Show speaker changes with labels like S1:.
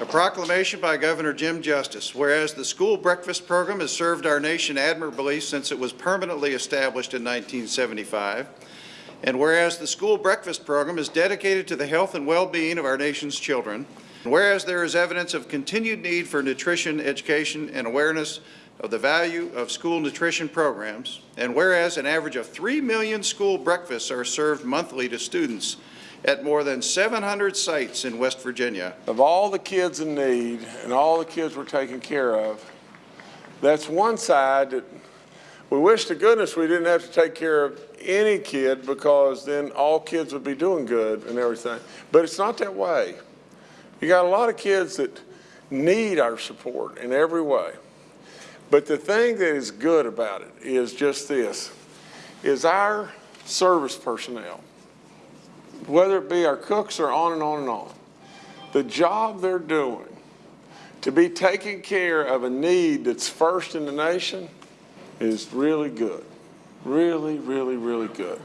S1: A proclamation by Governor Jim Justice, whereas the school breakfast program has served our nation admirably since it was permanently established in 1975, and whereas the school breakfast program is dedicated to the health and well-being of our nation's children, and whereas there is evidence of continued need for nutrition education and awareness of the value of school nutrition programs, and whereas an average of 3 million school breakfasts are served monthly to students at more than 700 sites in West Virginia,
S2: Of all the kids in need and all the kids we're taking care of, that's one side that we wish to goodness we didn't have to take care of any kid because then all kids would be doing good and everything. But it's not that way. You got a lot of kids that need our support in every way. But the thing that is good about it is just this, is our service personnel, whether it be our cooks or on and on and on, the job they're doing to be taking care of a need that's first in the nation is really good. Really, really, really good.